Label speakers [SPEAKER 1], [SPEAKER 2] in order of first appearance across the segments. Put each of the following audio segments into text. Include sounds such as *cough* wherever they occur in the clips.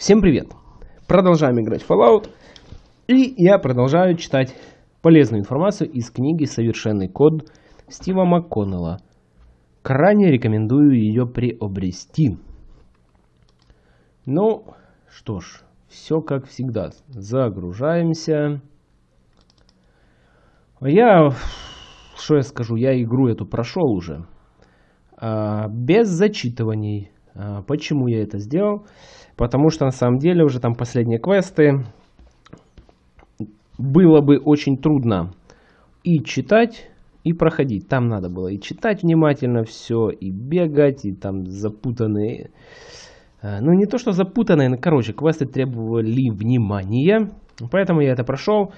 [SPEAKER 1] Всем привет! Продолжаем играть в Fallout. И я продолжаю читать полезную информацию из книги «Совершенный код» Стива МакКоннелла. Крайне рекомендую ее приобрести. Ну, что ж, все как всегда. Загружаемся. Я, что я скажу, я игру эту прошел уже. А, без зачитываний. А, почему я это сделал? Потому что на самом деле уже там последние квесты было бы очень трудно и читать, и проходить. Там надо было и читать внимательно все, и бегать, и там запутанные... Э, ну, не то, что запутанные, но, короче, квесты требовали внимания. Поэтому я это прошел.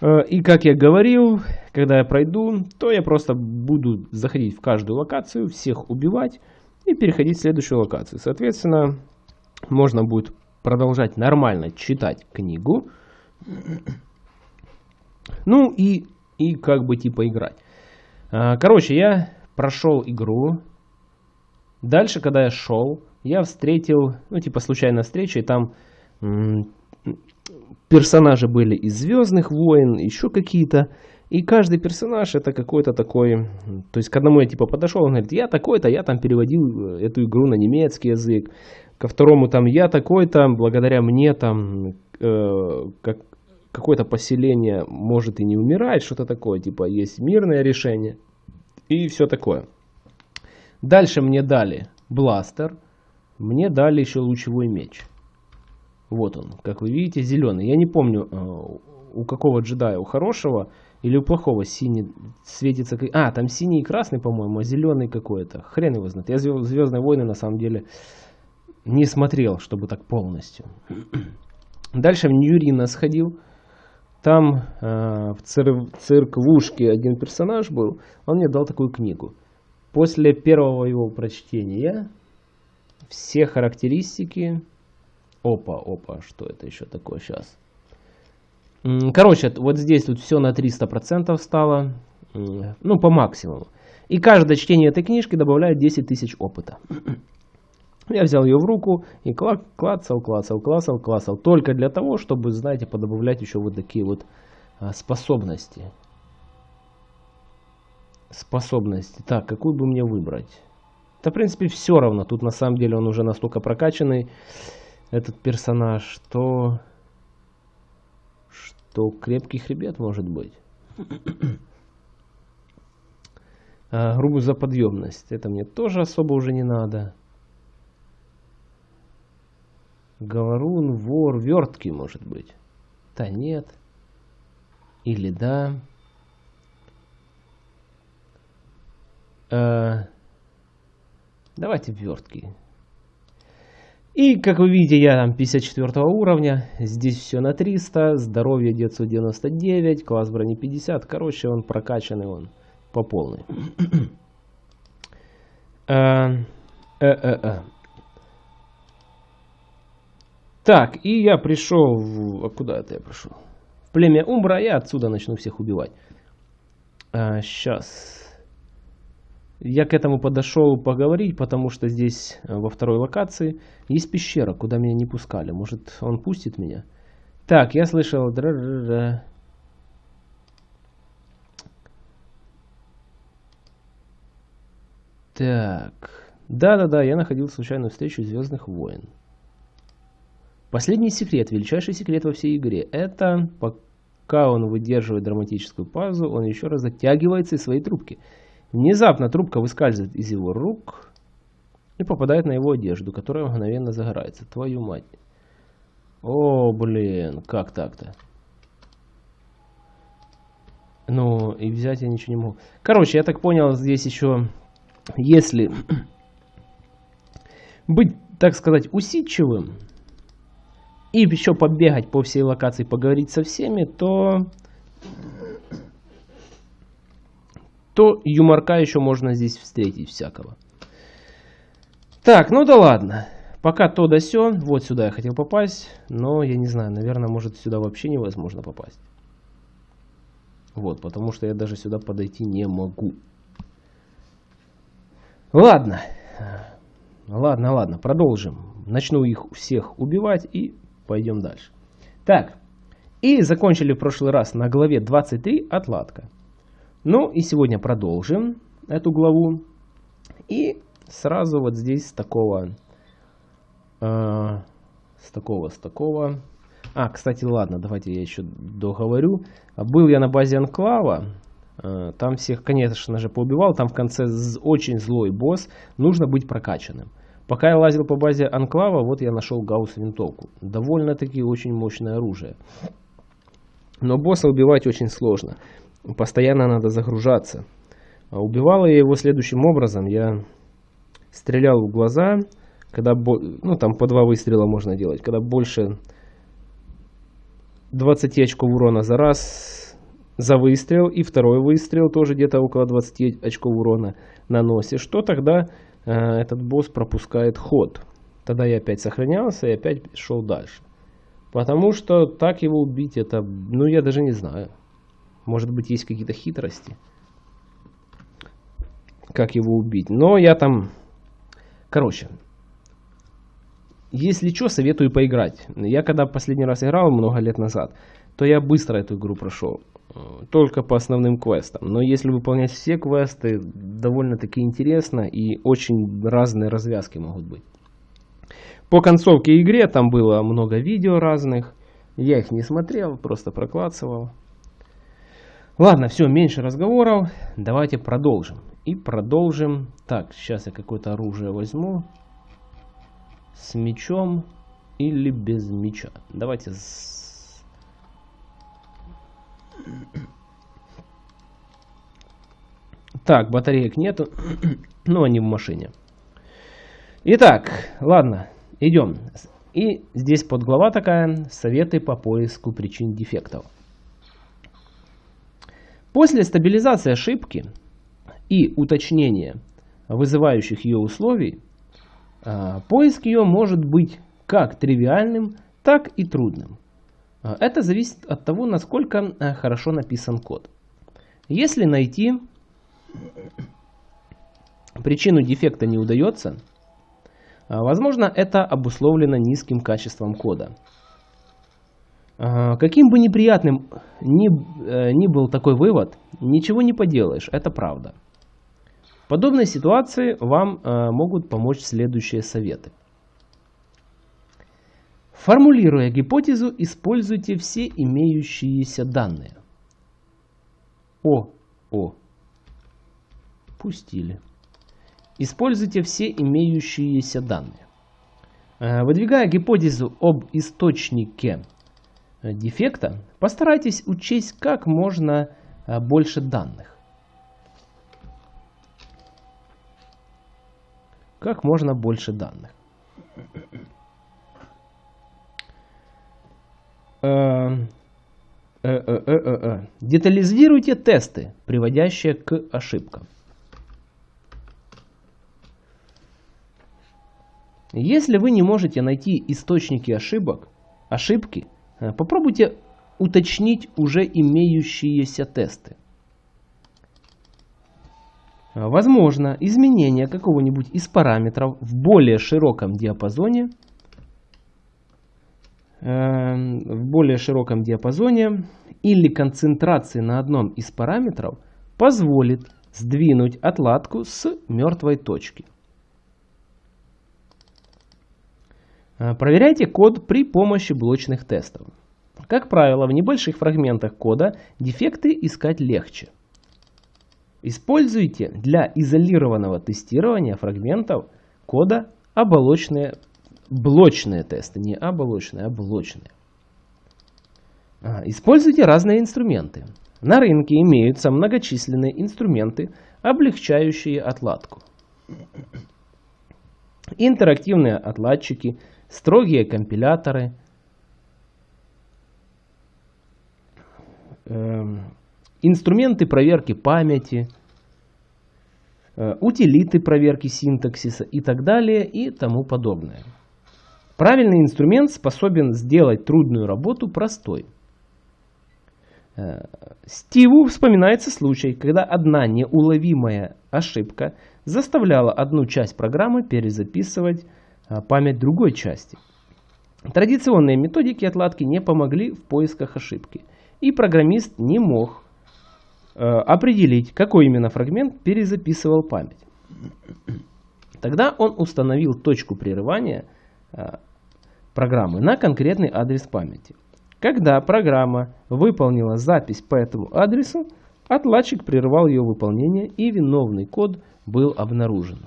[SPEAKER 1] Э, и, как я говорил, когда я пройду, то я просто буду заходить в каждую локацию, всех убивать и переходить в следующую локацию. Соответственно, можно будет продолжать нормально читать книгу. Ну и, и как бы типа играть. А, короче, я прошел игру. Дальше, когда я шел, я встретил, ну типа случайная встреча, и там персонажи были из Звездных войн, еще какие-то. И каждый персонаж это какой-то такой... То есть к одному я типа подошел, он говорит, я такой-то, я там переводил э, эту игру на немецкий язык ко второму там я такой-то, благодаря мне там э, как, какое-то поселение может и не умирать, что-то такое, типа есть мирное решение и все такое. Дальше мне дали бластер, мне дали еще лучевой меч. Вот он, как вы видите, зеленый. Я не помню, э, у какого джедая, у хорошего или у плохого синий светится... А, там синий и красный, по-моему, а зеленый какой-то. Хрен его знает. Я Звездные войны, на самом деле, не смотрел, чтобы так полностью. *clears throat* Дальше в Ньюрина сходил. Там э, в цир цирк Лужки один персонаж был. Он мне дал такую книгу. После первого его прочтения все характеристики... Опа, опа, что это еще такое сейчас? Короче, вот здесь тут все на 300% стало. Ну, по максимуму. И каждое чтение этой книжки добавляет 10 тысяч опыта. *clears throat* Я взял ее в руку и клацал, клацал, клацал, клацал. Только для того, чтобы, знаете, подобавлять еще вот такие вот а, способности. Способности. Так, какую бы мне выбрать? Да, в принципе, все равно. Тут, на самом деле, он уже настолько прокачанный, этот персонаж, что... Что крепкий хребет может быть. *coughs* а, грубую заподъемность. Это мне тоже особо уже не надо. Говорун, вор, вертки, может быть. Да нет. Или да. Э, давайте вертки. И, как вы видите, я там 54 уровня. Здесь все на 300. Здоровье детству 99. Класс брони 50. Короче, он прокачанный, он по полной. Э, э, э, э. Так, и я пришел в... А куда это я пришел? В племя Умбра, я отсюда начну всех убивать. А, сейчас. Я к этому подошел поговорить, потому что здесь, э, во второй локации, есть пещера, куда меня не пускали. Может, он пустит меня? Так, я слышал... Так. Да-да-да, я находил случайную встречу Звездных войн. Последний секрет, величайший секрет во всей игре, это пока он выдерживает драматическую паузу, он еще раз затягивается из своей трубки. Внезапно трубка выскальзывает из его рук и попадает на его одежду, которая мгновенно загорается. Твою мать. О, блин, как так-то? Ну, и взять я ничего не могу. Короче, я так понял, здесь еще, если *clears throat* быть, так сказать, усидчивым, и еще побегать по всей локации, поговорить со всеми, то, то юморка еще можно здесь встретить всякого. Так, ну да ладно. Пока то да сё. Вот сюда я хотел попасть. Но я не знаю, наверное, может сюда вообще невозможно попасть. Вот, потому что я даже сюда подойти не могу. Ладно. Ладно, ладно, продолжим. начну их всех убивать и пойдем дальше. Так, и закончили в прошлый раз на главе 23 отладка. Ну и сегодня продолжим эту главу. И сразу вот здесь с такого, э, с такого, с такого. А, кстати, ладно, давайте я еще договорю. Был я на базе Анклава, э, там всех, конечно же, поубивал. Там в конце очень злой босс, нужно быть прокачанным. Пока я лазил по базе Анклава, вот я нашел Гаусс винтовку. Довольно-таки очень мощное оружие. Но босса убивать очень сложно. Постоянно надо загружаться. А убивал я его следующим образом. Я стрелял в глаза, когда, ну там по два выстрела можно делать, когда больше 20 очков урона за раз за выстрел, и второй выстрел тоже где-то около 20 очков урона наносишь, что тогда э, этот босс пропускает ход. Тогда я опять сохранялся и опять шел дальше. Потому что так его убить, это, ну я даже не знаю. Может быть есть какие-то хитрости, как его убить. Но я там Короче, если что, советую поиграть. Я когда последний раз играл, много лет назад, то я быстро эту игру прошел. Только по основным квестам. Но если выполнять все квесты, довольно-таки интересно и очень разные развязки могут быть. По концовке игре там было много видео разных. Я их не смотрел, просто проклацывал. Ладно, все, меньше разговоров. Давайте продолжим. И продолжим. Так, сейчас я какое-то оружие возьму. С мечом или без меча. Давайте с... Так, батареек нету. Но они в машине. Итак, ладно, идем. И здесь подглава такая. Советы по поиску причин дефектов. После стабилизации ошибки и уточнения вызывающих ее условий, а, поиск ее может быть как тривиальным, так и трудным. А, это зависит от того, насколько а, хорошо написан код. Если найти причину дефекта не удается, возможно это обусловлено низким качеством кода. Каким бы неприятным ни, э, ни был такой вывод, ничего не поделаешь, это правда. В подобной ситуации вам э, могут помочь следующие советы. Формулируя гипотезу, используйте все имеющиеся данные. О, о, пустили. Используйте все имеющиеся данные. Э, выдвигая гипотезу об источнике дефекта, постарайтесь учесть как можно э, больше данных. Как можно больше данных. Э, э, Детализируйте тесты, приводящие к ошибкам. Если вы не можете найти источники ошибок, ошибки, Э, попробуйте уточнить уже имеющиеся тесты. Э, возможно, изменение какого-нибудь из параметров в более широком диапазоне э, в более широком диапазоне или концентрации на одном из параметров позволит сдвинуть отладку с мертвой точки. Э, проверяйте код при помощи блочных тестов. Как правило, в небольших фрагментах кода дефекты искать легче. Используйте для изолированного тестирования фрагментов кода оболочные, блочные тесты. Не оболочные, а блочные. А, используйте разные инструменты. На рынке имеются многочисленные инструменты, облегчающие отладку. Интерактивные отладчики – строгие компиляторы, эм, инструменты проверки памяти, э, утилиты проверки синтаксиса и так далее и тому подобное. Правильный инструмент способен сделать трудную работу простой. Э, Стиву вспоминается случай, когда одна неуловимая ошибка заставляла одну часть программы перезаписывать память другой части. Традиционные методики отладки не помогли в поисках ошибки, и программист не мог э, определить, какой именно фрагмент перезаписывал память. Тогда он установил точку прерывания э, программы на конкретный адрес памяти. Когда программа выполнила запись по этому адресу, отладчик прервал ее выполнение и виновный код был обнаружен.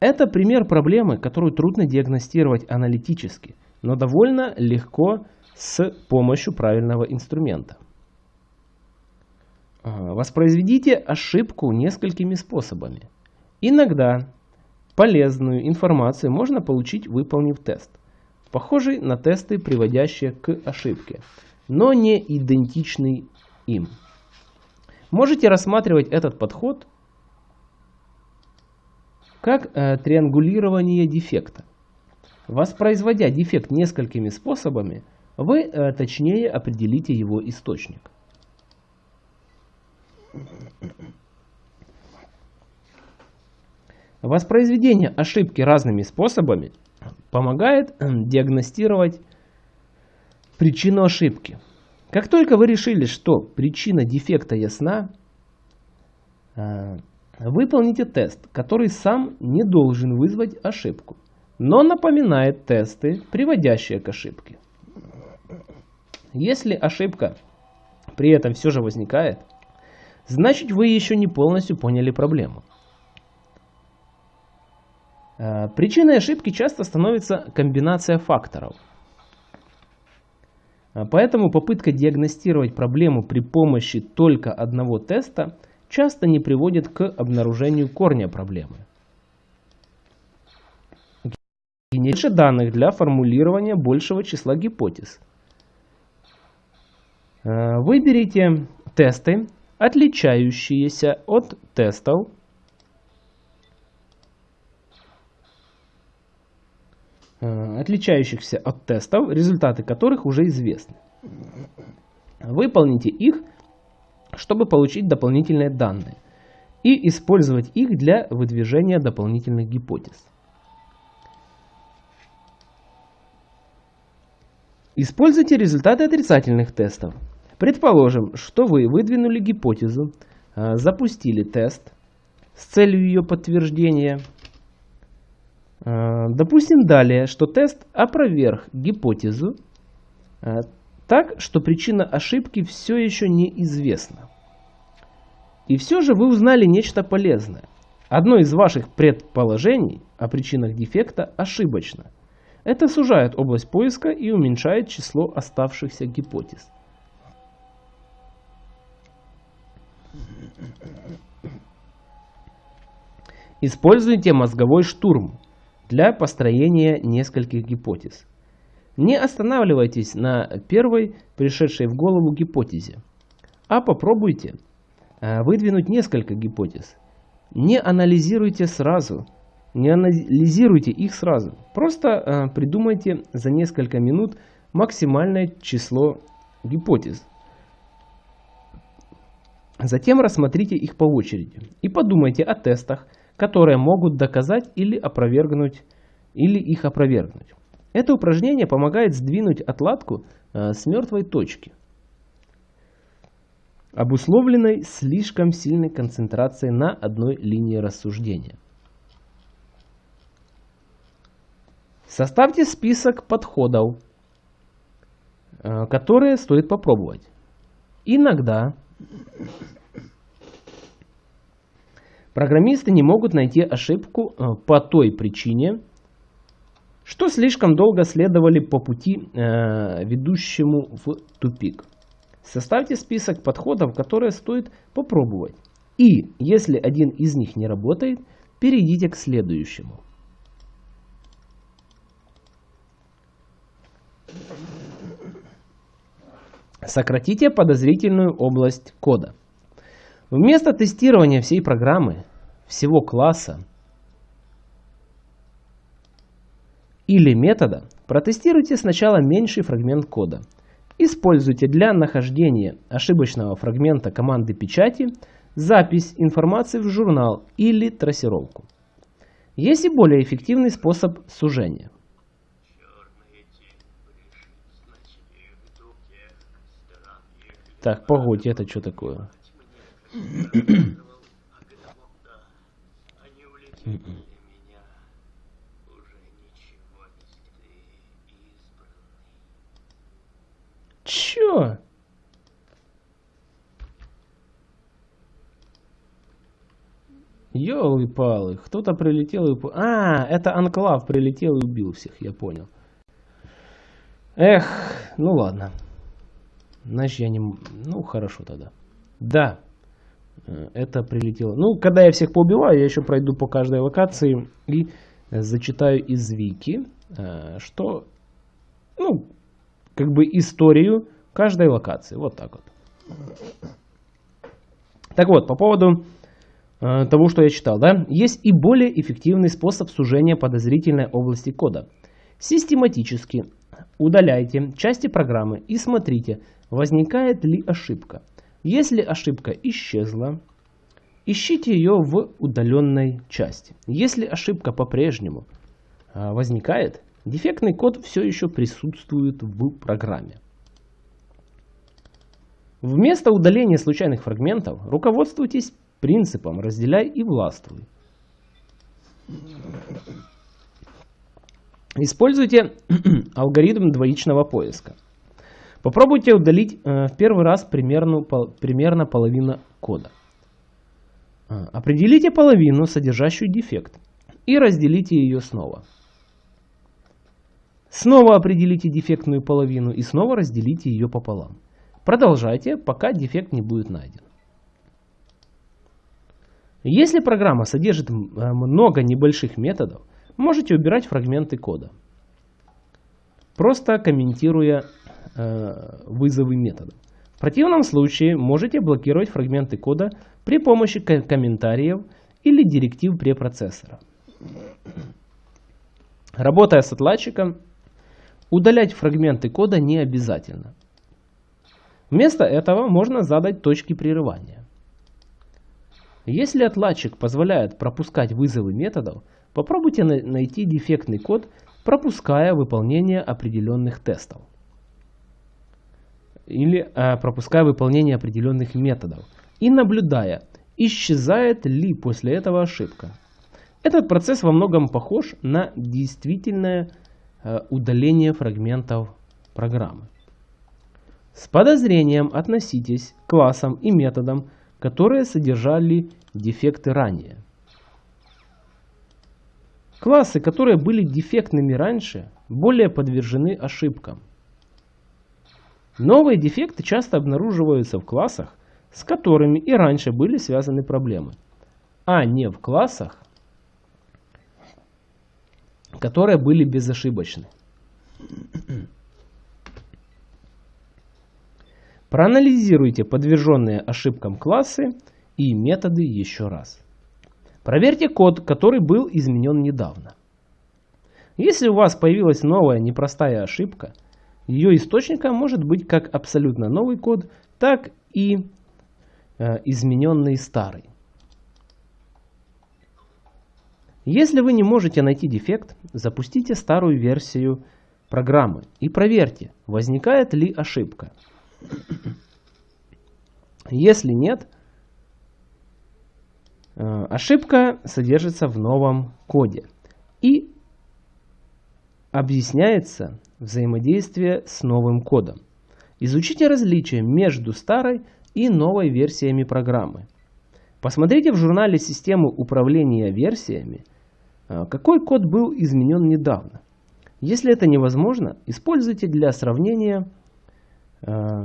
[SPEAKER 1] Это пример проблемы, которую трудно диагностировать аналитически, но довольно легко с помощью правильного инструмента. Воспроизведите ошибку несколькими способами. Иногда полезную информацию можно получить, выполнив тест, похожий на тесты, приводящие к ошибке, но не идентичный им. Можете рассматривать этот подход как э, триангулирование дефекта. Воспроизводя дефект несколькими способами, вы э, точнее определите его источник. Воспроизведение ошибки разными способами помогает э, диагностировать причину ошибки. Как только вы решили, что причина дефекта ясна, э, выполните тест, который сам не должен вызвать ошибку, но напоминает тесты, приводящие к ошибке. Если ошибка при этом все же возникает, значит вы еще не полностью поняли проблему. Э, причиной ошибки часто становится комбинация факторов. Э, поэтому попытка диагностировать проблему при помощи только одного теста часто не приводит к обнаружению корня проблемы. Больше данных для формулирования большего числа гипотез. Э, выберите тесты, отличающиеся от тестов, Э, отличающихся от тестов, результаты которых уже известны. Выполните их, чтобы получить дополнительные данные и использовать их для выдвижения дополнительных гипотез. Используйте результаты отрицательных тестов. Предположим, что вы выдвинули гипотезу, э, запустили тест с целью ее подтверждения – Э, допустим далее, что тест опроверг гипотезу э, так, что причина ошибки все еще неизвестна. И все же вы узнали нечто полезное. Одно из ваших предположений о причинах дефекта ошибочно. Это сужает область поиска и уменьшает число оставшихся гипотез. Используйте мозговой штурм для построения нескольких гипотез. Не останавливайтесь на первой пришедшей в голову гипотезе, а попробуйте выдвинуть несколько гипотез. Не анализируйте сразу, не анализируйте их сразу. Просто э, придумайте за несколько минут максимальное число гипотез. Затем рассмотрите их по очереди и подумайте о тестах, которые могут доказать или опровергнуть, или их опровергнуть. Это упражнение помогает сдвинуть отладку э, с мертвой точки, обусловленной слишком сильной концентрацией на одной линии рассуждения. Составьте список подходов, э, которые стоит попробовать. Иногда Программисты не могут найти ошибку э, по той причине, что слишком долго следовали по пути, э, ведущему в тупик. Составьте список подходов, которые стоит попробовать. И если один из них не работает, перейдите к следующему. Сократите подозрительную область кода. Вместо тестирования всей программы всего класса или метода, протестируйте сначала меньший фрагмент кода. Используйте для нахождения ошибочного фрагмента команды печати запись информации в журнал или трассировку. Есть и более эффективный способ сужения. Так, погодь, это что такое? *coughs* *coughs* Чё? Ёлы-палы, кто-то прилетел и... А, это Анклав прилетел и убил всех, я понял. Эх, ну ладно. Значит, я не... Ну, хорошо тогда. Да, э, это прилетело. Ну, когда я всех поубиваю, я еще пройду по каждой локации и зачитаю из Вики, э, что, ну, как бы историю каждой локации. Вот так вот. Так вот, по поводу э, того, что я читал, да, есть и более эффективный способ сужения подозрительной области кода. Систематически удаляйте части программы и смотрите, возникает ли ошибка. Если ошибка исчезла, ищите ее в удаленной части. Если ошибка по-прежнему э, возникает, Дефектный код все еще присутствует в программе. Вместо удаления случайных фрагментов руководствуйтесь принципом «разделяй и властвуй». Используйте *clears throat* алгоритм двоичного поиска. Попробуйте удалить э, в первый раз примерно, примерно половину кода. Э, определите половину, содержащую дефект, и разделите ее снова. Снова определите дефектную половину и снова разделите ее пополам. Продолжайте, пока дефект не будет найден. Если программа содержит э, много небольших методов, можете убирать фрагменты кода, просто комментируя э, вызовы методов. В противном случае можете блокировать фрагменты кода при помощи комментариев или директив препроцессора. Работая с отладчиком, Удалять фрагменты кода не обязательно. Вместо этого можно задать точки прерывания. Если отладчик позволяет пропускать вызовы методов, попробуйте найти дефектный код, пропуская выполнение определенных тестов. Или э, пропуская выполнение определенных методов. И наблюдая, исчезает ли после этого ошибка. Этот процесс во многом похож на действительное удаление фрагментов программы. С подозрением относитесь к классам и методам, которые содержали дефекты ранее. Классы, которые были дефектными раньше, более подвержены ошибкам. Новые дефекты часто обнаруживаются в классах, с которыми и раньше были связаны проблемы, а не в классах, которые были безошибочны. Проанализируйте подверженные ошибкам классы и методы еще раз. Проверьте код, который был изменен недавно. Если у вас появилась новая непростая ошибка, ее источником может быть как абсолютно новый код, так и э, измененный старый. Если вы не можете найти дефект, запустите старую версию программы и проверьте, возникает ли ошибка. Если нет, э, ошибка содержится в новом коде и объясняется взаимодействие с новым кодом. Изучите различия между старой и новой версиями программы. Посмотрите в журнале системы управления версиями а, какой код был изменен недавно. Если это невозможно, используйте для сравнения а,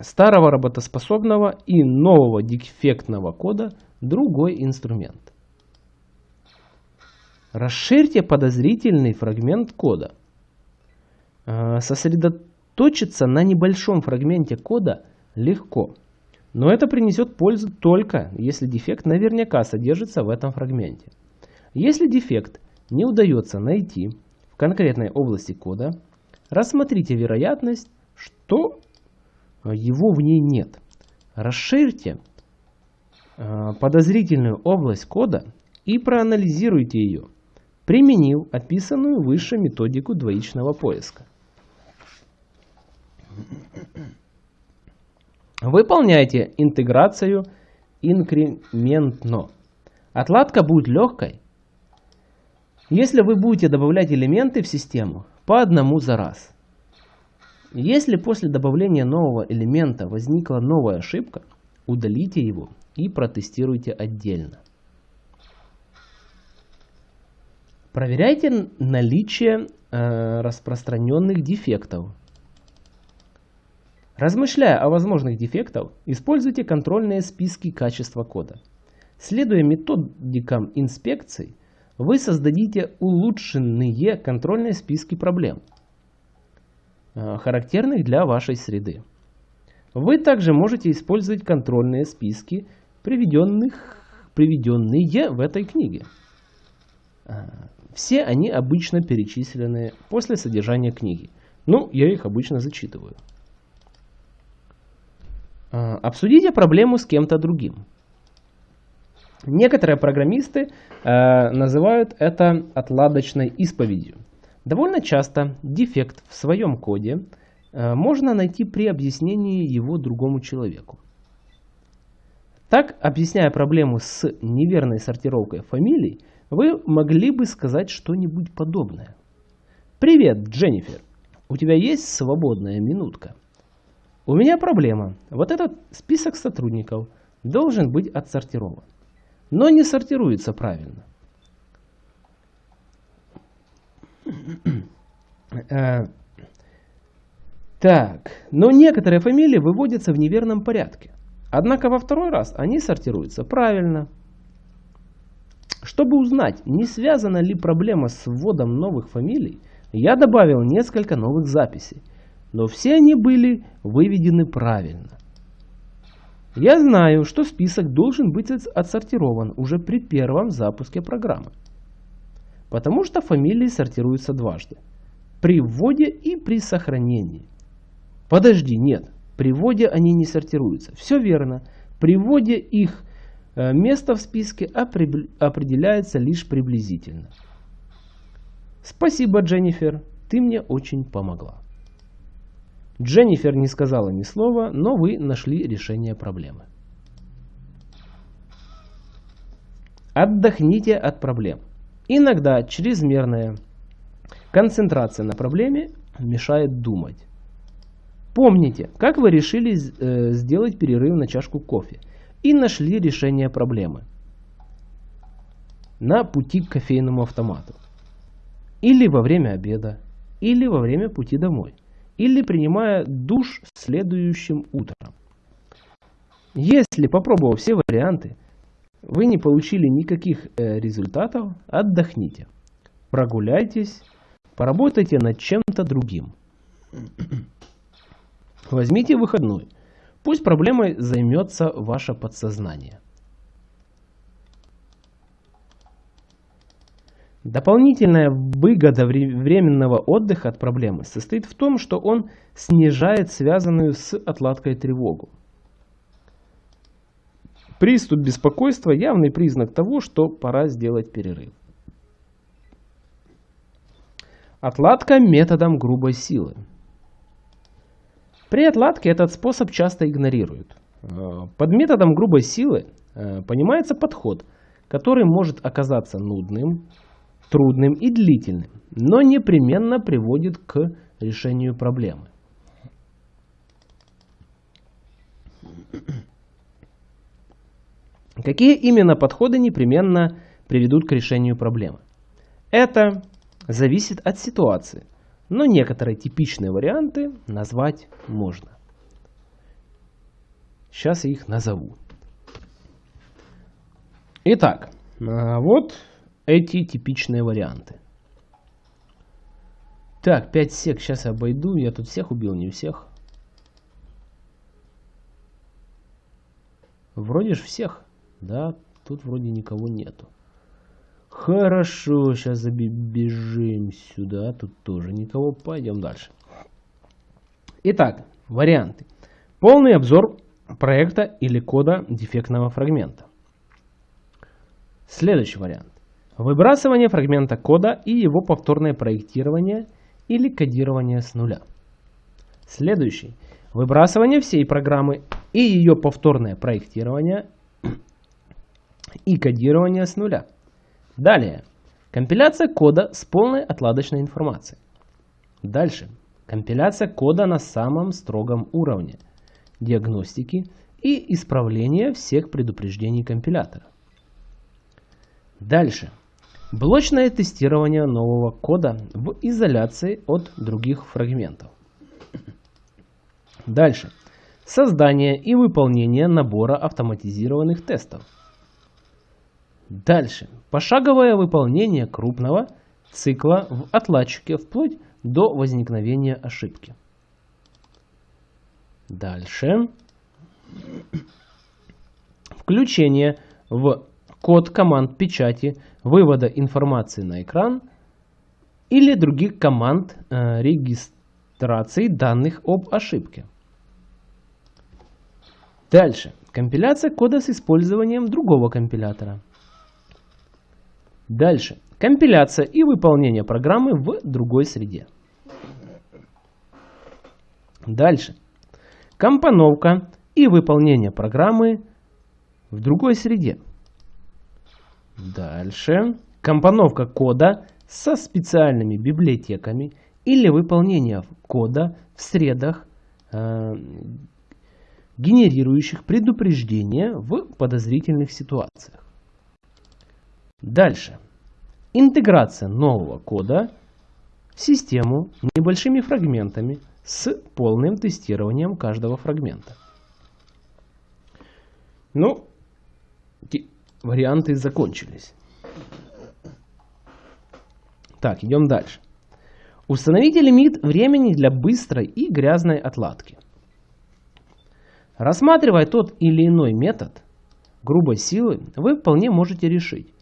[SPEAKER 1] старого работоспособного и нового дефектного кода другой инструмент. Расширьте подозрительный фрагмент кода. А, сосредоточиться на небольшом фрагменте кода легко, но это принесет пользу только, если дефект наверняка содержится в этом фрагменте. Если дефект не удается найти в конкретной области кода, рассмотрите вероятность, что его в ней нет. Расширьте э, подозрительную область кода и проанализируйте ее, применив описанную выше методику двоичного поиска. Выполняйте интеграцию инкрементно. Отладка будет легкой, если вы будете добавлять элементы в систему по одному за раз. Если после добавления нового элемента возникла новая ошибка, удалите его и протестируйте отдельно. Проверяйте наличие э, распространенных дефектов. Размышляя о возможных дефектах, используйте контрольные списки качества кода. Следуя методикам инспекций, вы создадите улучшенные контрольные списки проблем, э, характерных для вашей среды. Вы также можете использовать контрольные списки, приведенных, приведенные в этой книге. Э, все они обычно перечислены после содержания книги. Ну, я их обычно зачитываю. Э, обсудите проблему с кем-то другим. Некоторые программисты э, называют это отладочной исповедью. Довольно часто дефект в своем коде э, можно найти при объяснении его другому человеку. Так, объясняя проблему с неверной сортировкой фамилий, вы могли бы сказать что-нибудь подобное. «Привет, Дженнифер. У тебя есть свободная минутка?» «У меня проблема. Вот этот список сотрудников должен быть отсортирован но не сортируется правильно. Э, так, но некоторые фамилии выводятся в неверном порядке. Однако во второй раз они сортируются правильно. Чтобы узнать, не связана ли проблема с вводом новых фамилий, я добавил несколько новых записей, но все они были выведены правильно. Я знаю, что список должен быть отсортирован уже при первом запуске программы. Потому что фамилии сортируются дважды. При вводе и при сохранении. Подожди, нет. При вводе они не сортируются. Все верно. При вводе их э, место в списке определяется лишь приблизительно. Спасибо, Дженнифер. Ты мне очень помогла. Дженнифер не сказала ни слова, но вы нашли решение проблемы. Отдохните от проблем. Иногда чрезмерная концентрация на проблеме мешает думать. Помните, как вы решили э, сделать перерыв на чашку кофе и нашли решение проблемы на пути к кофейному автомату. Или во время обеда, или во время пути домой или принимая душ следующим утром. Если, попробовав все варианты, вы не получили никаких э, результатов, отдохните. Прогуляйтесь, поработайте над чем-то другим. Возьмите выходной. Пусть проблемой займется ваше подсознание. Дополнительная выгода временного отдыха от проблемы состоит в том, что он снижает связанную с отладкой тревогу. Приступ беспокойства – явный признак того, что пора сделать перерыв. Отладка методом грубой силы. При отладке этот способ часто игнорируют. Э, под методом грубой силы э, понимается подход, который может оказаться нудным, трудным и длительным, но непременно приводит к решению проблемы. Какие именно подходы непременно приведут к решению проблемы? Это зависит от ситуации, но некоторые типичные варианты назвать можно. Сейчас я их назову. Итак, а, вот эти типичные варианты. Так, 5 сек сейчас обойду. Я тут всех убил, не всех. Вроде ж всех. Да, тут вроде никого нету. Хорошо, сейчас забежим сюда. Тут тоже никого. Пойдем дальше. Итак, варианты. Полный обзор проекта или кода дефектного фрагмента. Следующий вариант. Выбрасывание фрагмента кода и его повторное проектирование или кодирование с нуля. Следующий. Выбрасывание всей программы и ее повторное проектирование и кодирование с нуля. Далее. Компиляция кода с полной отладочной информацией. Дальше. Компиляция кода на самом строгом уровне диагностики и исправления всех предупреждений компилятора. Дальше. Блочное тестирование нового кода в изоляции от других фрагментов. Дальше. Создание и выполнение набора автоматизированных тестов. Дальше. Пошаговое выполнение крупного цикла в отладчике вплоть до возникновения ошибки. Дальше. Включение в код команд печати вывода информации на экран или других команд э, регистрации данных об ошибке. Дальше. Компиляция кода с использованием другого компилятора. Дальше. Компиляция и выполнение программы в другой среде. Дальше. Компоновка и выполнение программы в другой среде. Дальше. Компоновка кода со специальными библиотеками или выполнение кода в средах, э, генерирующих предупреждения в подозрительных ситуациях. Дальше. Интеграция нового кода в систему небольшими фрагментами с полным тестированием каждого фрагмента. Ну, варианты закончились. Так, идем дальше. Установите лимит времени для быстрой и грязной отладки. Рассматривая тот или иной метод грубой силы, вы вполне можете решить.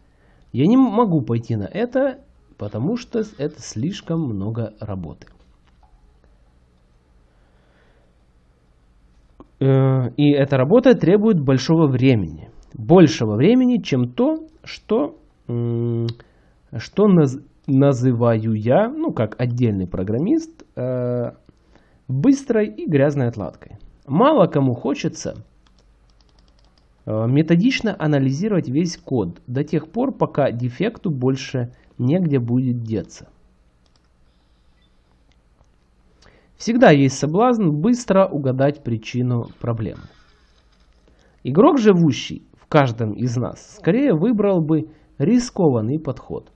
[SPEAKER 1] Я не могу пойти на это, потому что это слишком много работы. Э, и эта работа требует большого времени большего времени, чем то, что, что наз, называю я, ну как отдельный программист, э, быстрой и грязной отладкой. Мало кому хочется э, методично анализировать весь код до тех пор, пока дефекту больше негде будет деться. Всегда есть соблазн быстро угадать причину проблемы. Игрок, живущий каждом из нас, скорее выбрал бы рискованный подход,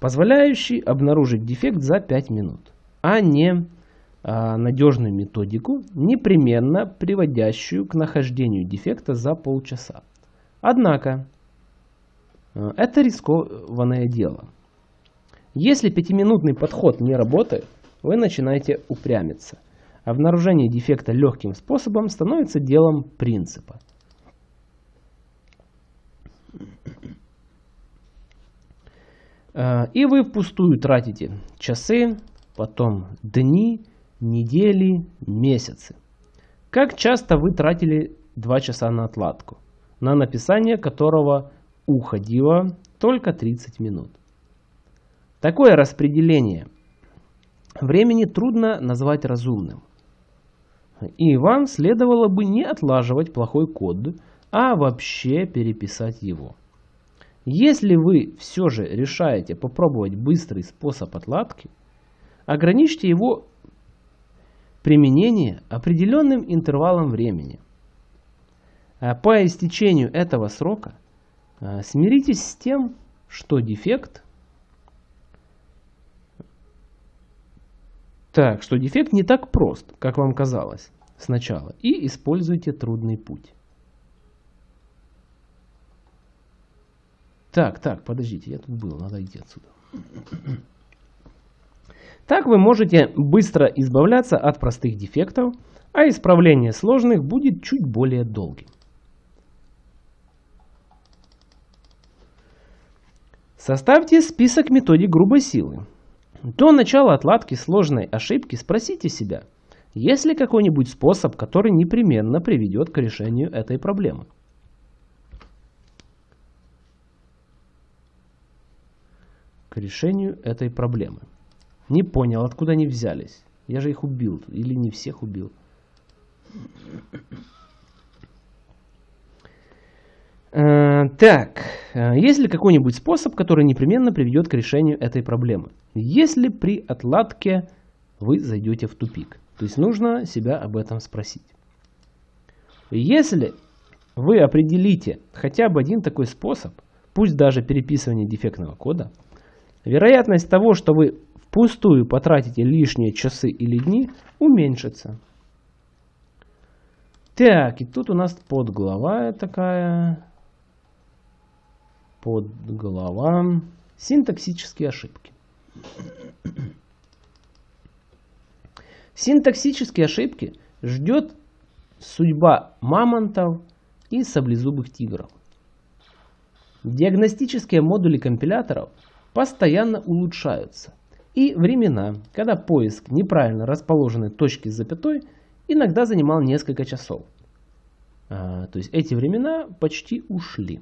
[SPEAKER 1] позволяющий обнаружить дефект за 5 минут, а не а, надежную методику, непременно приводящую к нахождению дефекта за полчаса. Однако, а, это рискованное дело. Если пятиминутный подход не работает, вы начинаете упрямиться. Обнаружение дефекта легким способом становится делом принципа. И вы впустую тратите часы, потом дни, недели, месяцы. Как часто вы тратили 2 часа на отладку, на написание которого уходило только 30 минут? Такое распределение времени трудно назвать разумным. И вам следовало бы не отлаживать плохой код, а вообще переписать его. Если вы все же решаете попробовать быстрый способ отладки, ограничьте его применение определенным интервалом времени. А по истечению этого срока а, смиритесь с тем, что дефект так, что дефект не так прост, как вам казалось сначала, и используйте трудный путь. Так, так, подождите, я тут был, надо идти отсюда. Так вы можете быстро избавляться от простых дефектов, а исправление сложных будет чуть более долгим. Составьте список методик грубой силы. До начала отладки сложной ошибки спросите себя, есть ли какой-нибудь способ, который непременно приведет к решению этой проблемы. Решению этой проблемы. Не понял, откуда они взялись. Я же их убил. Или не всех убил. Э, так, э, есть ли какой-нибудь способ, который непременно приведет к решению этой проблемы? Если при отладке вы зайдете в тупик. То есть нужно себя об этом спросить. Если вы определите хотя бы один такой способ, пусть даже переписывание дефектного кода, вероятность того, что вы впустую потратите лишние часы или дни, уменьшится. Так, и тут у нас подглава такая. Подглава. Синтаксические ошибки. Синтаксические ошибки ждет судьба мамонтов и саблезубых тигров. Диагностические модули компиляторов постоянно улучшаются. И времена, когда поиск неправильно расположенной точки с запятой иногда занимал несколько часов. А, то есть эти времена почти ушли.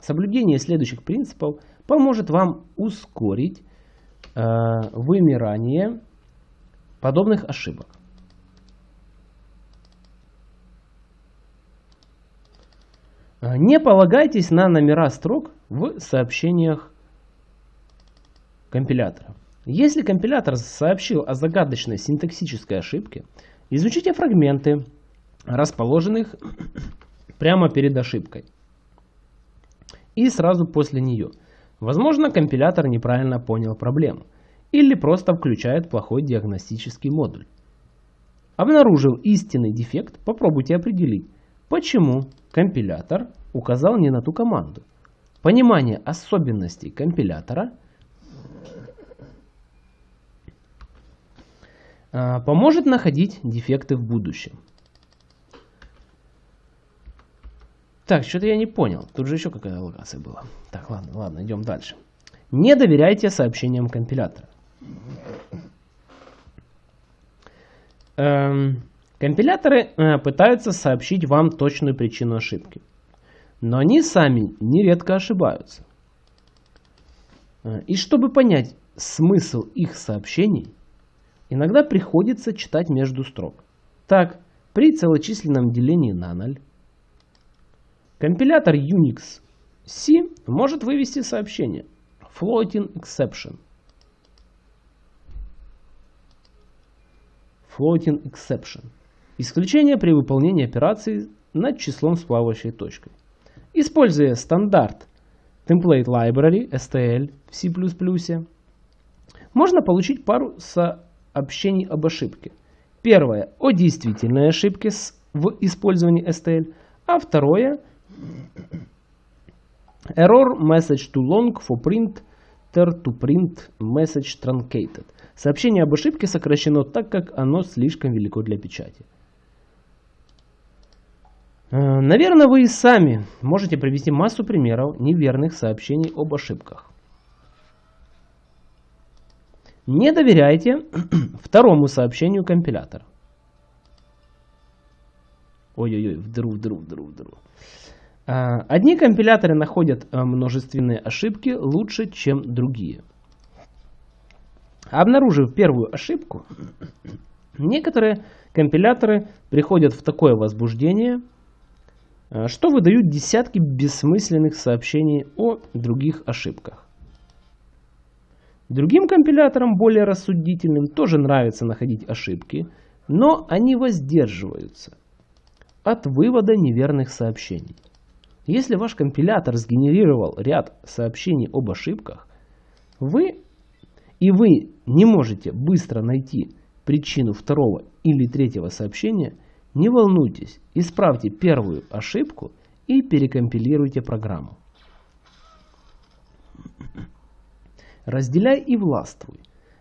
[SPEAKER 1] Соблюдение следующих принципов поможет вам ускорить э, вымирание подобных ошибок. А, не полагайтесь на номера строк в сообщениях компилятора. Если компилятор сообщил о загадочной синтаксической ошибке, изучите фрагменты, расположенных *coughs* прямо перед ошибкой и сразу после нее. Возможно, компилятор неправильно понял проблему или просто включает плохой диагностический модуль. Обнаружив истинный дефект, попробуйте определить, почему компилятор указал не на ту команду. Понимание особенностей компилятора поможет находить дефекты в будущем. Так, что-то я не понял. Тут же еще какая локация была. Так, ладно, ладно, идем дальше. Не доверяйте сообщениям компилятора. Эм, компиляторы э, пытаются сообщить вам точную причину ошибки. Но они сами нередко ошибаются. Э, и чтобы понять смысл их сообщений, иногда приходится читать между строк. Так, при целочисленном делении на 0 Компилятор Unix C может вывести сообщение floating exception. Floating exception. Исключение при выполнении операции над числом с плавающей точкой. Используя стандарт Template Library STL в C++, можно получить пару сообщений об ошибке. Первое о действительной ошибке в использовании STL, а второе – Error message too long for print to print message truncated. Сообщение об ошибке сокращено так, как оно слишком велико для печати. Э, наверное, вы и сами можете привести массу примеров неверных сообщений об ошибках. Не доверяйте *clears throat* второму сообщению компилятора. Ой-ой-ой, вдруг, вдруг, вдруг, вдруг. А, одни компиляторы находят а, множественные ошибки лучше, чем другие. Обнаружив первую ошибку, *clears throat* некоторые компиляторы приходят в такое возбуждение, а, что выдают десятки бессмысленных сообщений о других ошибках. Другим компиляторам, более рассудительным, тоже нравится находить ошибки, но они воздерживаются от вывода неверных сообщений. Если ваш компилятор сгенерировал ряд сообщений об ошибках, вы и вы не можете быстро найти причину второго или третьего сообщения, не волнуйтесь, исправьте первую ошибку и перекомпилируйте программу. Разделяй и властвуй.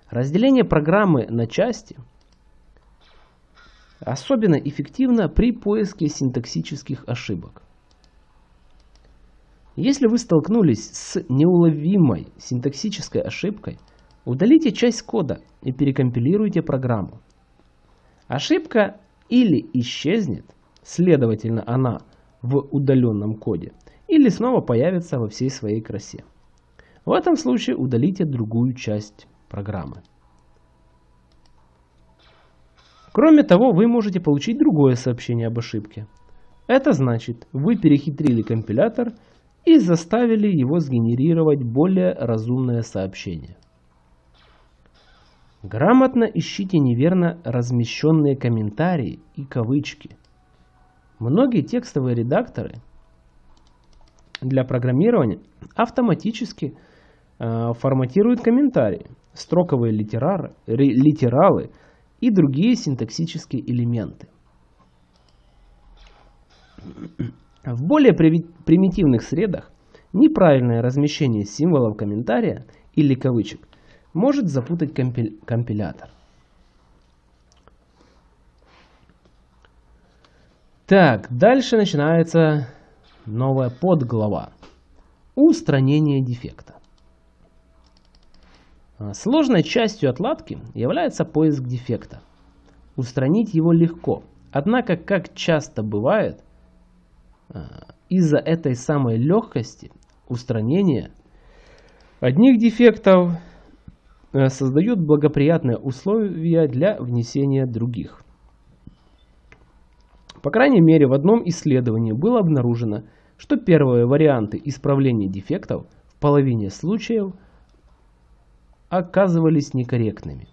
[SPEAKER 1] Разделение программы на части особенно эффективно при поиске синтаксических ошибок. Если вы столкнулись с неуловимой синтаксической ошибкой, удалите часть кода и перекомпилируйте программу. Ошибка или исчезнет, следовательно она в удаленном коде, или снова появится во всей своей красе. В этом случае удалите другую часть программы. Кроме того, вы можете получить другое сообщение об ошибке. Это значит, вы перехитрили компилятор и заставили его сгенерировать более разумное сообщение. Грамотно ищите неверно размещенные комментарии и кавычки. Многие текстовые редакторы для программирования автоматически э, форматируют комментарии, строковые литерары, литералы и другие синтаксические элементы. В более примитивных средах неправильное размещение символов комментария или кавычек может запутать компи компилятор. Так, дальше начинается новая подглава. Устранение дефекта. А, сложной частью отладки является поиск дефекта. Устранить его легко. Однако, как часто бывает, а, из-за этой самой легкости устранения одних дефектов а, создают благоприятные условия для внесения других. По крайней мере, в одном исследовании было обнаружено, что первые варианты исправления дефектов в половине случаев – оказывались некорректными.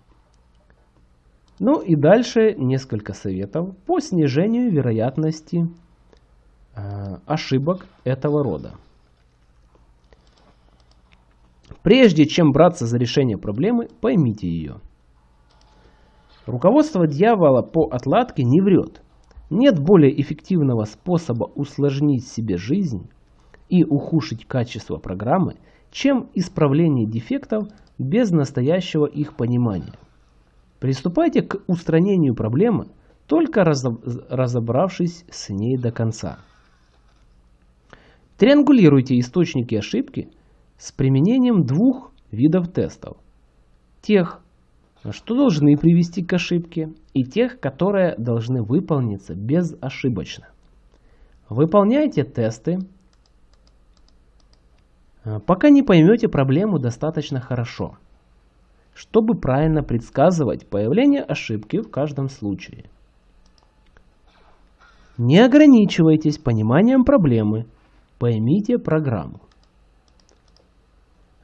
[SPEAKER 1] Ну и дальше несколько советов по снижению вероятности э, ошибок этого рода. Прежде чем браться за решение проблемы, поймите ее. Руководство дьявола по отладке не врет. Нет более эффективного способа усложнить себе жизнь и ухудшить качество программы, чем исправление дефектов без настоящего их понимания. Приступайте к устранению проблемы, только разобравшись с ней до конца. Триангулируйте источники ошибки с применением двух видов тестов. Тех, что должны привести к ошибке, и тех, которые должны выполниться безошибочно. Выполняйте тесты пока не поймете проблему достаточно хорошо, чтобы правильно предсказывать появление ошибки в каждом случае. Не ограничивайтесь пониманием проблемы, поймите программу.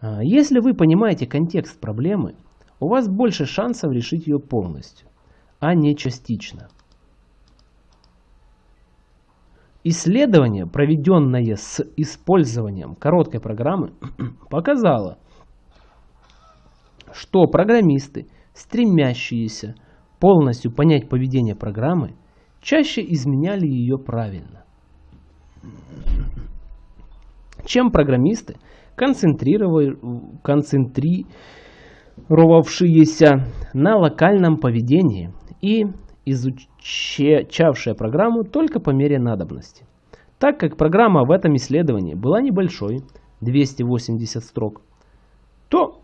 [SPEAKER 1] А если вы понимаете контекст проблемы, у вас больше шансов решить ее полностью, а не частично. Исследование, проведенное с использованием короткой программы, *clears throat* показало, что программисты, стремящиеся полностью понять поведение программы, чаще изменяли ее правильно, чем программисты, концентрировавшиеся на локальном поведении и изучавшая программу только по мере надобности. Так как программа в этом исследовании была небольшой, 280 строк, то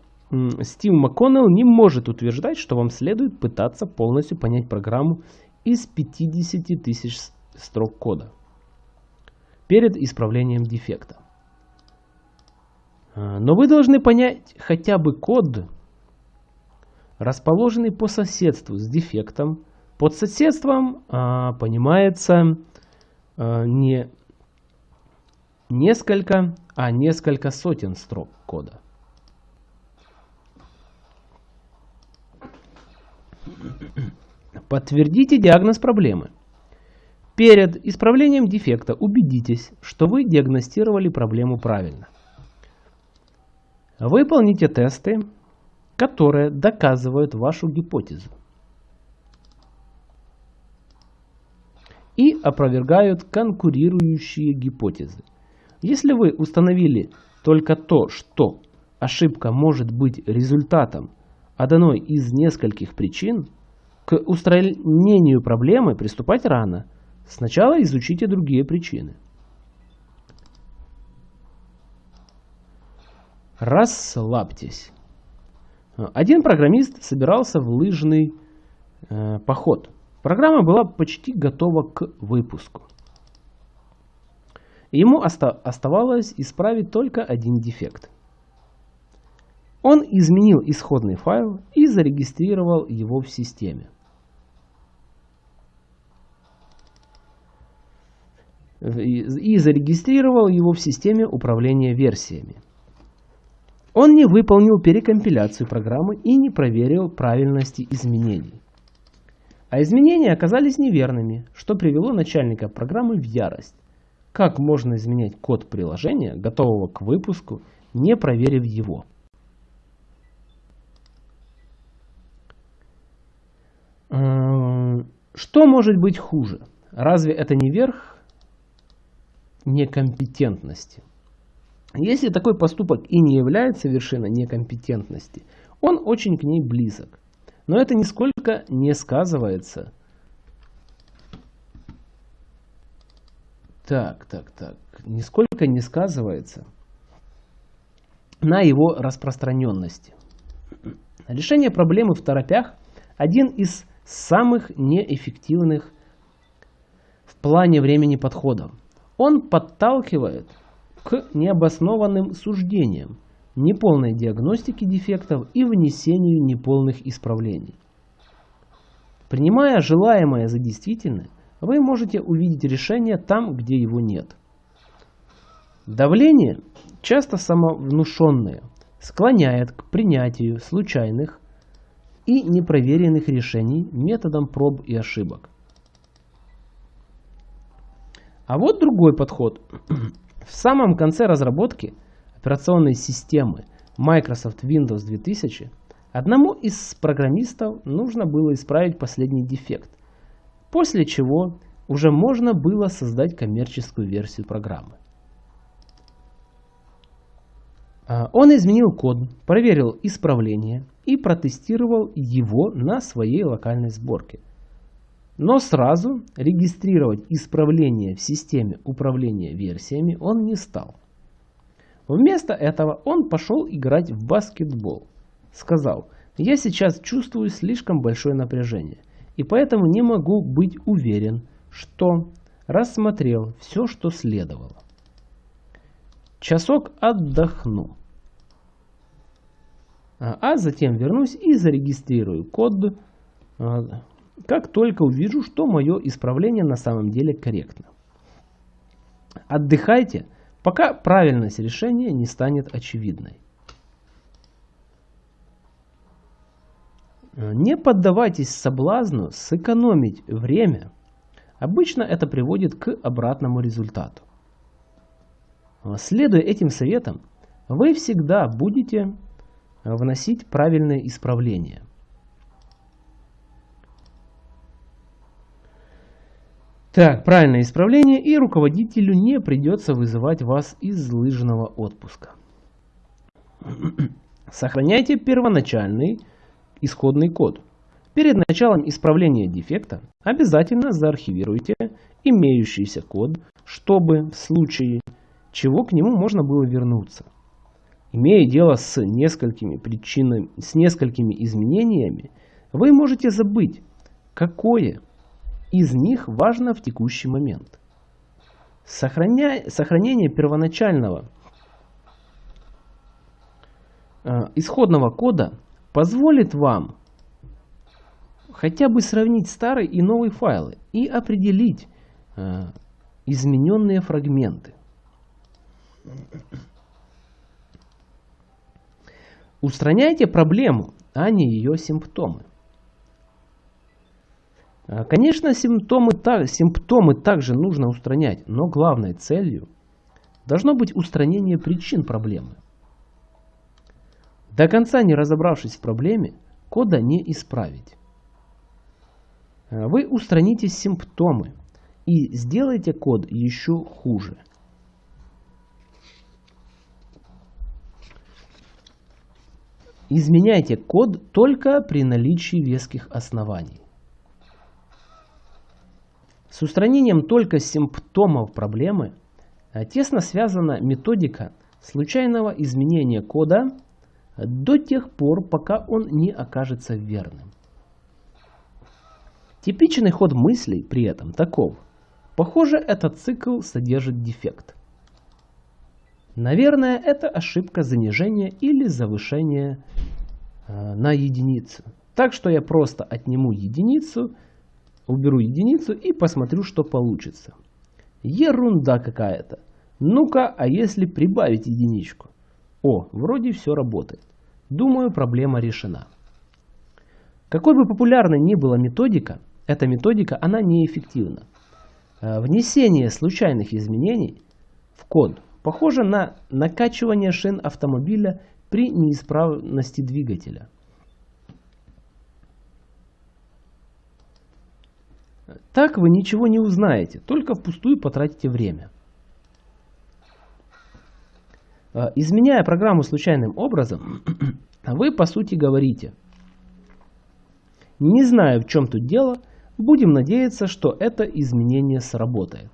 [SPEAKER 1] Стив МакКоннелл не может утверждать, что вам следует пытаться полностью понять программу из 50 тысяч строк кода перед исправлением дефекта. А, но вы должны понять хотя бы код, расположенный по соседству с дефектом, под соседством а, понимается а, не несколько, а несколько сотен строк кода. Подтвердите диагноз проблемы. Перед исправлением дефекта убедитесь, что вы диагностировали проблему правильно. Выполните тесты, которые доказывают вашу гипотезу. И опровергают конкурирующие гипотезы. Если вы установили только то, что ошибка может быть результатом одной из нескольких причин, к устранению проблемы приступать рано. Сначала изучите другие причины. Расслабьтесь. Один программист собирался в лыжный э, поход. Программа была почти готова к выпуску. Ему оста оставалось исправить только один дефект. Он изменил исходный файл и зарегистрировал его в системе. И зарегистрировал его в системе управления версиями. Он не выполнил перекомпиляцию программы и не проверил правильности изменений. А изменения оказались неверными, что привело начальника программы в ярость. Как можно изменять код приложения, готового к выпуску, не проверив его? Что может быть хуже? Разве это не верх некомпетентности? Если такой поступок и не является вершиной некомпетентности, он очень к ней близок. Но это нисколько не сказывается. Так, так, так. Нисколько не сказывается на его распространенности. Решение проблемы в торопях – один из самых неэффективных в плане времени подходов. Он подталкивает к необоснованным суждениям, неполной диагностике дефектов и внесению неполных исправлений. Принимая желаемое за действительное, вы можете увидеть решение там, где его нет. Давление, часто самовнушенное, склоняет к принятию случайных и непроверенных решений методом проб и ошибок. А вот другой подход. *clears throat* В самом конце разработки операционной системы Microsoft Windows 2000 одному из программистов нужно было исправить последний дефект, после чего уже можно было создать коммерческую версию программы. А, он изменил код, проверил исправление и протестировал его на своей локальной сборке. Но сразу регистрировать исправление в системе управления версиями он не стал. Вместо этого он пошел играть в баскетбол. Сказал, я сейчас чувствую слишком большое напряжение, и поэтому не могу быть уверен, что рассмотрел все, что следовало. Часок отдохну. А, а затем вернусь и зарегистрирую код, а, как только увижу, что мое исправление на самом деле корректно. Отдыхайте, пока правильность решения не станет очевидной. Не поддавайтесь соблазну сэкономить время. Обычно это приводит к обратному результату. Следуя этим советам, вы всегда будете вносить правильные исправления. Так, правильное исправление, и руководителю не придется вызывать вас из лыжного отпуска. *clears throat* Сохраняйте первоначальный исходный код. Перед началом исправления дефекта обязательно заархивируйте имеющийся код, чтобы в случае чего к нему можно было вернуться. Имея дело с несколькими причинами, с несколькими изменениями, вы можете забыть, какое из них важно в текущий момент. Сохраня... Сохранение первоначального э, исходного кода позволит вам хотя бы сравнить старый и новый файлы и определить э, измененные фрагменты. Устраняйте проблему, а не ее симптомы. А, конечно, симптомы, симптомы также нужно устранять, но главной целью должно быть устранение причин проблемы. До конца не разобравшись в проблеме, кода не исправить. А, вы устраните симптомы и сделайте код еще хуже. Изменяйте код только при наличии веских оснований. С устранением только симптомов проблемы а, тесно связана методика случайного изменения кода до тех пор, пока он не окажется верным. Типичный ход мыслей при этом таков. Похоже, этот цикл содержит дефект. Наверное, это ошибка занижения или завышения э, на единицу. Так что я просто отниму единицу, уберу единицу и посмотрю, что получится. Ерунда какая-то. Ну-ка, а если прибавить единичку? О, вроде все работает. Думаю, проблема решена. Какой бы популярной ни была методика, эта методика, она неэффективна. Э, внесение случайных изменений в код похоже на накачивание шин автомобиля при неисправности двигателя. Так вы ничего не узнаете, только впустую потратите время. Э, изменяя программу случайным образом, *clears throat* вы по сути говорите, не знаю в чем тут дело, будем надеяться, что это изменение сработает.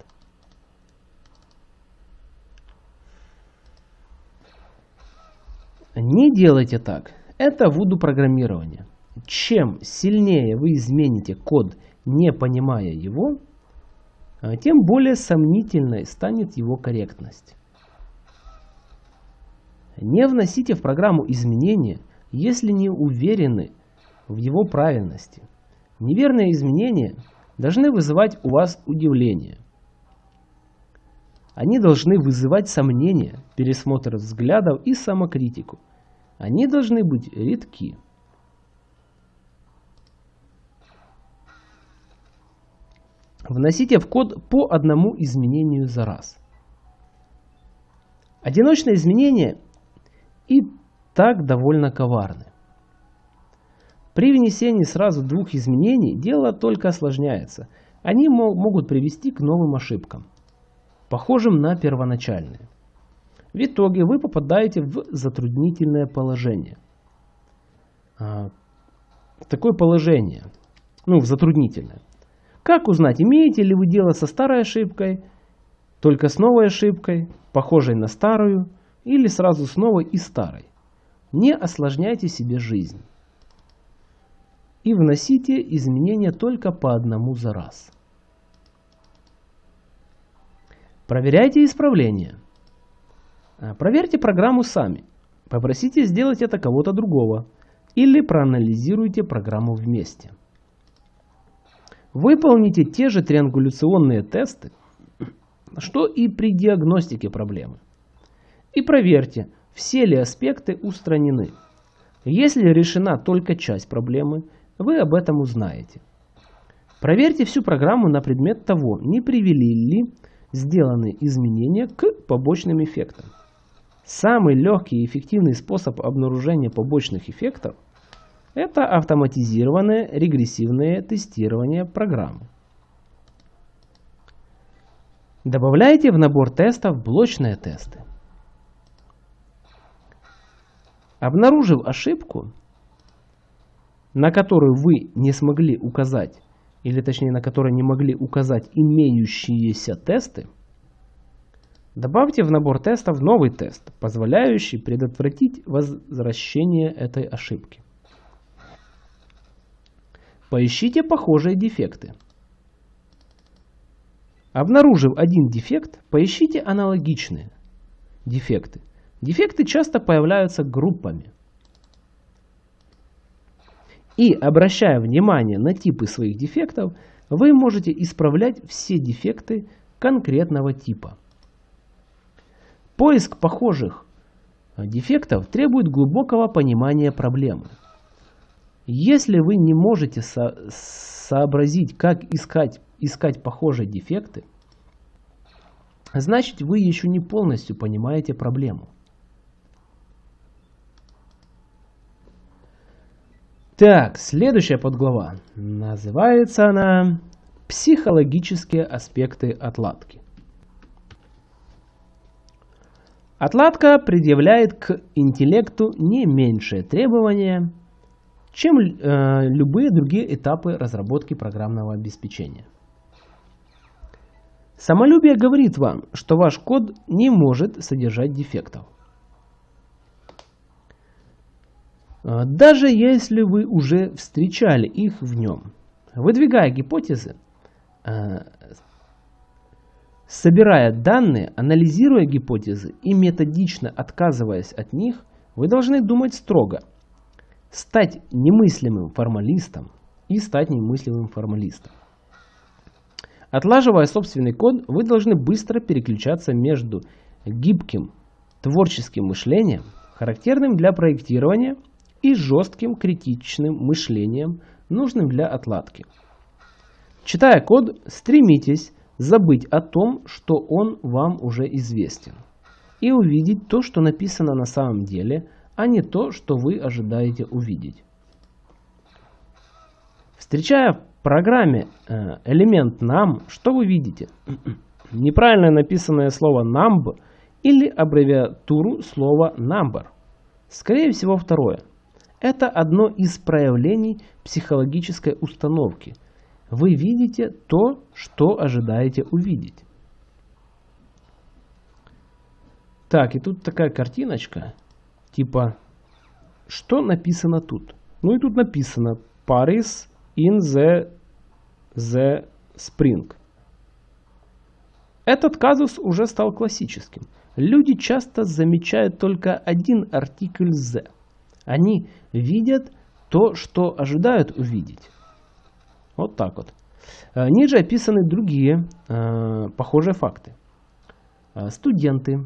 [SPEAKER 1] Не делайте так. Это вуду программирование. Чем сильнее вы измените код, не понимая его, э, тем более сомнительной станет его корректность. Не вносите в программу изменения, если не уверены в его правильности. Неверные изменения должны вызывать у вас удивление. Они должны вызывать сомнения, пересмотр взглядов и самокритику. Они должны быть редки. Вносите в код по одному изменению за раз. Одиночные изменения и так довольно коварны. При внесении сразу двух изменений дело только осложняется. Они могут привести к новым ошибкам, похожим на первоначальные. В итоге вы попадаете в затруднительное положение. А, такое положение, ну, в затруднительное. Как узнать, имеете ли вы дело со старой ошибкой, только с новой ошибкой, похожей на старую, или сразу с новой и старой? Не осложняйте себе жизнь и вносите изменения только по одному за раз. Проверяйте исправления. А, проверьте программу сами. Попросите сделать это кого-то другого. Или проанализируйте программу вместе. Выполните те же триангуляционные тесты, что и при диагностике проблемы. И проверьте, все ли аспекты устранены. Если решена только часть проблемы, вы об этом узнаете. Проверьте всю программу на предмет того, не привели ли сделанные изменения к побочным эффектам. Самый легкий и эффективный способ обнаружения побочных эффектов – это автоматизированное регрессивное тестирование программы. Добавляйте в набор тестов блочные тесты. Обнаружив ошибку, на которую вы не смогли указать, или точнее на которой не могли указать имеющиеся тесты, добавьте в набор тестов новый тест, позволяющий предотвратить возвращение этой ошибки. Поищите похожие дефекты. Обнаружив один дефект, поищите аналогичные дефекты. Дефекты часто появляются группами. И обращая внимание на типы своих дефектов, вы можете исправлять все дефекты конкретного типа. Поиск похожих дефектов требует глубокого понимания проблемы. Если вы не можете со сообразить, как искать, искать похожие дефекты, значит вы еще не полностью понимаете проблему. Так, следующая подглава. Называется она «Психологические аспекты отладки». Отладка предъявляет к интеллекту не меньшие требования, чем э, любые другие этапы разработки программного обеспечения. Самолюбие говорит вам, что ваш код не может содержать дефектов. А, даже если вы уже встречали их в нем. Выдвигая гипотезы, а, Собирая данные, анализируя гипотезы и методично отказываясь от них, вы должны думать строго. Стать немыслимым формалистом и стать немыслимым формалистом. Отлаживая собственный код, вы должны быстро переключаться между гибким творческим мышлением, характерным для проектирования, и жестким критичным мышлением, нужным для отладки. Читая код, стремитесь забыть о том, что он вам уже известен, и увидеть то, что написано на самом деле, а не то, что вы ожидаете увидеть. Встречая в программе э, элемент NAM, что вы видите? *clears throat* Неправильно написанное слово numb или аббревиатуру слова number. Скорее всего второе. Это одно из проявлений психологической установки. Вы видите то, что ожидаете увидеть. Так, и тут такая картиночка, типа, что написано тут? Ну и тут написано Paris in the, the spring. Этот казус уже стал классическим. Люди часто замечают только один артикль «the». Они видят то, что ожидают увидеть. Вот так вот. Э, ниже описаны другие э, похожие факты. Э, студенты,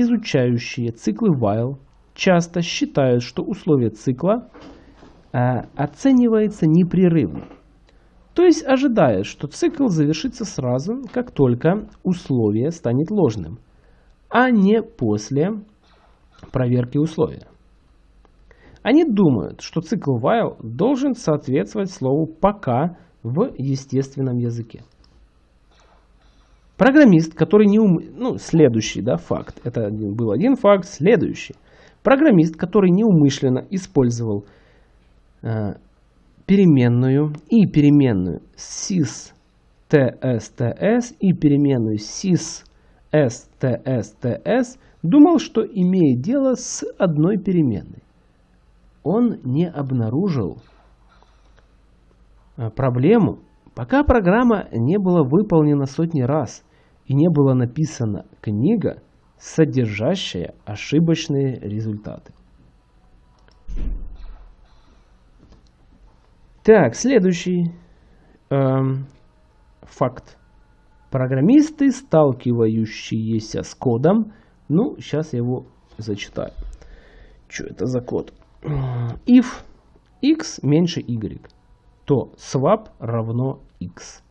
[SPEAKER 1] изучающие циклы while, часто считают, что условие цикла э, оценивается непрерывно. То есть ожидают, что цикл завершится сразу, как только условие станет ложным, а не после проверки условия. Они думают, что цикл while должен соответствовать слову пока в естественном языке. Программист, который не ум... Ну, следующий, да, факт. Это был один факт, следующий. Программист, который неумышленно использовал э, переменную и переменную sys tsts и переменную sys ststs думал, что имеет дело с одной переменной. Он не обнаружил э, проблему, пока программа не была выполнена сотни раз и не была написана книга, содержащая ошибочные результаты. Так, следующий эм, факт. Программисты, сталкивающиеся с кодом, ну, сейчас я его зачитаю. Что это за код? If x меньше y, то swap равно x.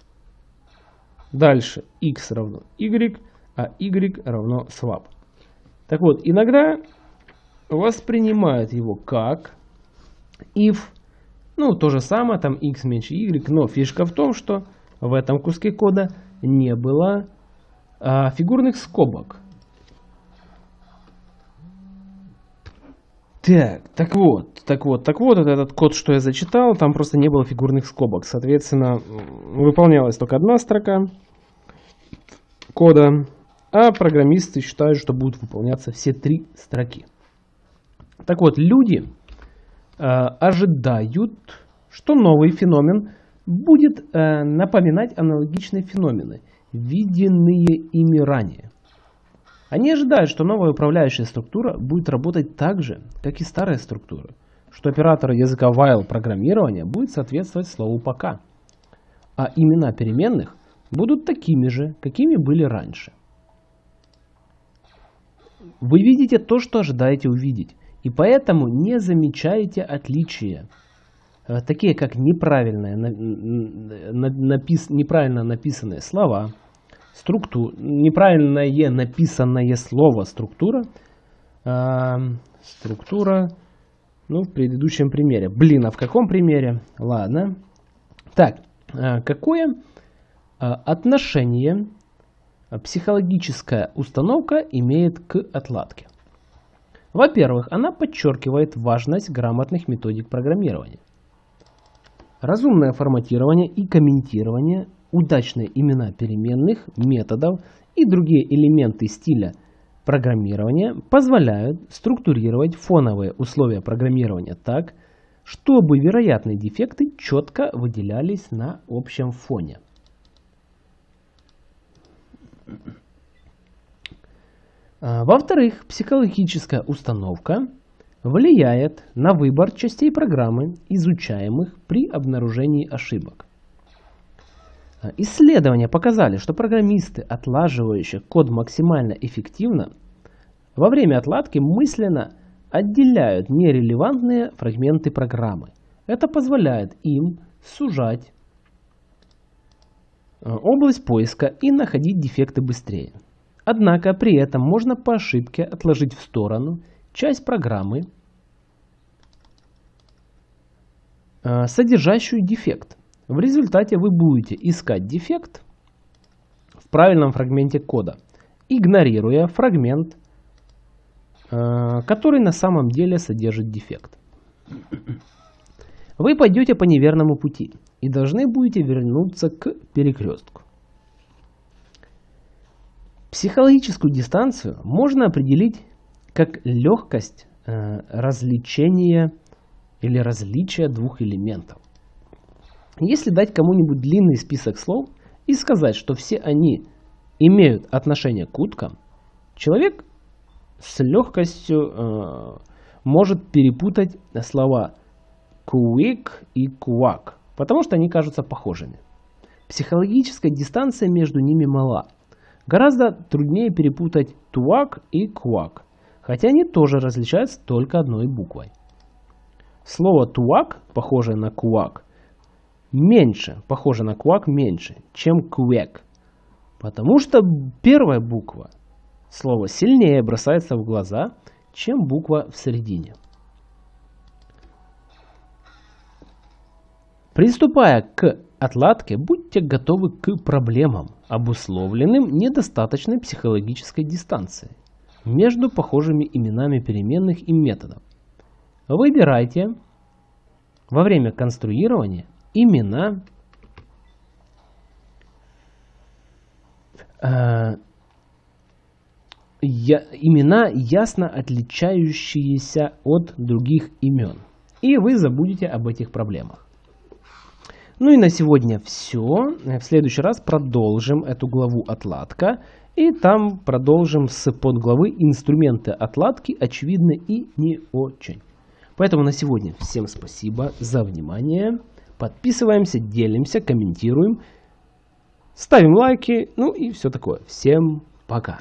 [SPEAKER 1] Дальше x равно y, а y равно swap. Так вот, иногда воспринимают его как if, ну, то же самое, там x меньше y, но фишка в том, что в этом куске кода не было а, фигурных скобок. Так, так вот, так вот, так вот, вот этот код, что я зачитал, там просто не было фигурных скобок. Соответственно, выполнялась только одна строка кода, а программисты считают, что будут выполняться все три строки. Так вот, люди э, ожидают, что новый феномен будет э, напоминать аналогичные феномены, виденные ими ранее. Они ожидают, что новая управляющая структура будет работать так же, как и старая структура, что оператор языка while программирования будет соответствовать слову пока, а имена переменных будут такими же, какими были раньше. Вы видите то, что ожидаете увидеть, и поэтому не замечаете отличия, э, такие как неправильно, напис, неправильно написанные слова, структура, неправильное написанное слово структура, э, структура, ну, в предыдущем примере. Блин, а в каком примере? Ладно. Так, э, какое э, отношение психологическая установка имеет к отладке? Во-первых, она подчеркивает важность грамотных методик программирования. Разумное форматирование и комментирование удачные имена переменных, методов и другие элементы стиля программирования позволяют структурировать фоновые условия программирования так, чтобы вероятные дефекты четко выделялись на общем фоне. А, во-вторых, психологическая установка влияет на выбор частей программы, изучаемых при обнаружении ошибок. А, исследования показали, что программисты, отлаживающие код максимально эффективно, во время отладки мысленно отделяют нерелевантные фрагменты программы. Это позволяет им сужать а, область поиска и находить дефекты быстрее. Однако при этом можно по ошибке отложить в сторону часть программы, а, содержащую дефект. В результате вы будете искать дефект в правильном фрагменте кода, игнорируя фрагмент, а, который на самом деле содержит дефект. Вы пойдете по неверному пути и должны будете вернуться к перекрестку. Психологическую дистанцию можно определить как легкость э, развлечения или различия двух элементов. Если дать кому-нибудь длинный список слов и сказать, что все они имеют отношение к уткам, человек с легкостью э, может перепутать слова quick и quack, потому что они кажутся похожими. Психологическая дистанция между ними мала. Гораздо труднее перепутать туак и квак, хотя они тоже различаются только одной буквой. Слово туак, похожее на куак, меньше, похоже на квак меньше, чем квек, потому что первая буква слова сильнее бросается в глаза, чем буква в середине. Приступая к отладке, будьте готовы к проблемам, обусловленным недостаточной психологической дистанцией между похожими именами переменных и методов. Выбирайте во время конструирования имена э, я, имена, ясно отличающиеся от других имен. И вы забудете об этих проблемах. Ну и на сегодня все. В следующий раз продолжим эту главу отладка. И там продолжим с подглавы инструменты отладки очевидны и не очень. Поэтому на сегодня всем спасибо за внимание. Подписываемся, делимся, комментируем, ставим лайки, ну и все такое. Всем пока.